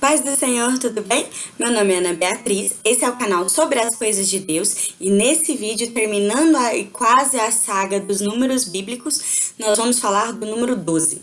Paz do Senhor, tudo bem? Meu nome é Ana Beatriz, esse é o canal sobre as coisas de Deus e nesse vídeo, terminando a, quase a saga dos números bíblicos, nós vamos falar do número 12.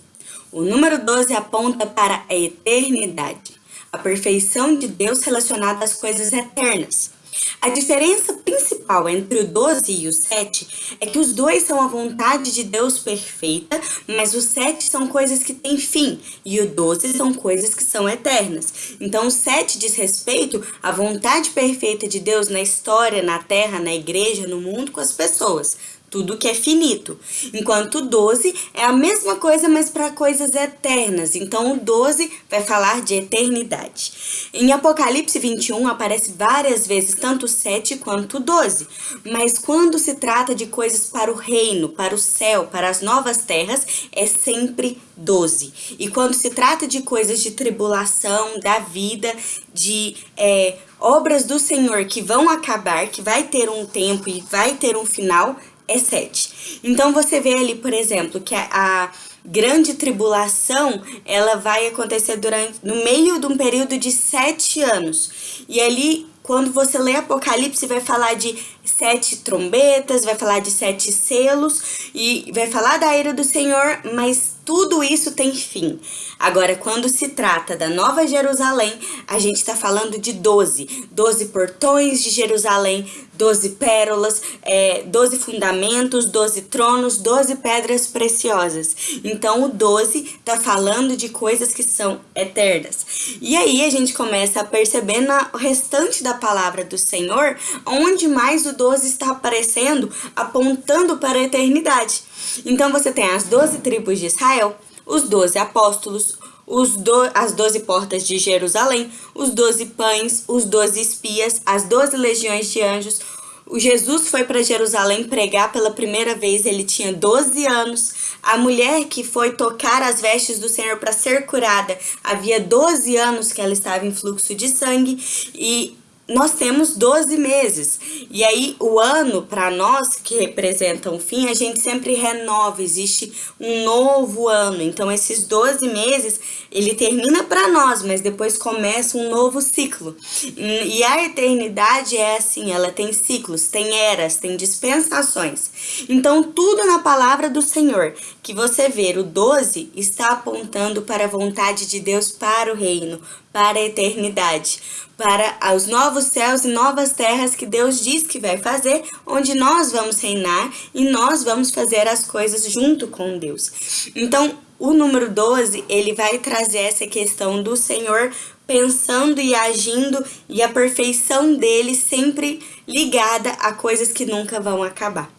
O número 12 aponta para a eternidade, a perfeição de Deus relacionada às coisas eternas. A diferença principal entre o 12 e o 7 é que os dois são a vontade de Deus perfeita, mas o 7 são coisas que têm fim e o 12 são coisas que são eternas. Então o 7 diz respeito à vontade perfeita de Deus na história, na terra, na igreja, no mundo, com as pessoas tudo que é finito. Enquanto o 12 é a mesma coisa, mas para coisas eternas. Então, o 12 vai falar de eternidade. Em Apocalipse 21 aparece várias vezes tanto o 7 quanto o 12. Mas quando se trata de coisas para o reino, para o céu, para as novas terras, é sempre 12. E quando se trata de coisas de tribulação, da vida, de é, obras do Senhor que vão acabar, que vai ter um tempo e vai ter um final, é 7. Então você vê ali, por exemplo, que a, a grande tribulação, ela vai acontecer durante no meio de um período de sete anos. E ali, quando você lê Apocalipse, vai falar de sete trombetas, vai falar de sete selos e vai falar da ira do Senhor, mas tudo isso tem fim. Agora, quando se trata da Nova Jerusalém, a gente está falando de 12. 12 portões de Jerusalém, 12 pérolas, é, 12 fundamentos, 12 tronos, 12 pedras preciosas. Então, o 12 está falando de coisas que são eternas. E aí, a gente começa a perceber no restante da palavra do Senhor, onde mais o 12 está aparecendo, apontando para a eternidade. Então você tem as 12 tribos de Israel, os 12 apóstolos, os do, as 12 portas de Jerusalém, os 12 pães, os 12 espias, as 12 legiões de anjos. O Jesus foi para Jerusalém pregar pela primeira vez, ele tinha 12 anos. A mulher que foi tocar as vestes do Senhor para ser curada, havia 12 anos que ela estava em fluxo de sangue e nós temos 12 meses. E aí, o ano, para nós que representam o fim, a gente sempre renova, existe um novo ano. Então, esses 12 meses, ele termina para nós, mas depois começa um novo ciclo. E a eternidade é assim, ela tem ciclos, tem eras, tem dispensações. Então, tudo na palavra do Senhor que você ver, o 12 está apontando para a vontade de Deus para o reino, para a eternidade, para os novos céus e novas terras que Deus diz que vai fazer, onde nós vamos reinar e nós vamos fazer as coisas junto com Deus. Então, o número 12, ele vai trazer essa questão do Senhor pensando e agindo e a perfeição dele sempre ligada a coisas que nunca vão acabar.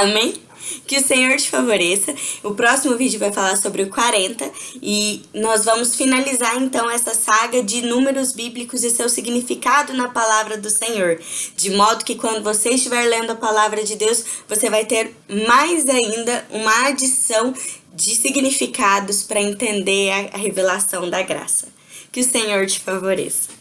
Amém? Que o Senhor te favoreça. O próximo vídeo vai falar sobre o 40 e nós vamos finalizar então essa saga de números bíblicos e seu significado na palavra do Senhor. De modo que quando você estiver lendo a palavra de Deus, você vai ter mais ainda uma adição de significados para entender a revelação da graça. Que o Senhor te favoreça.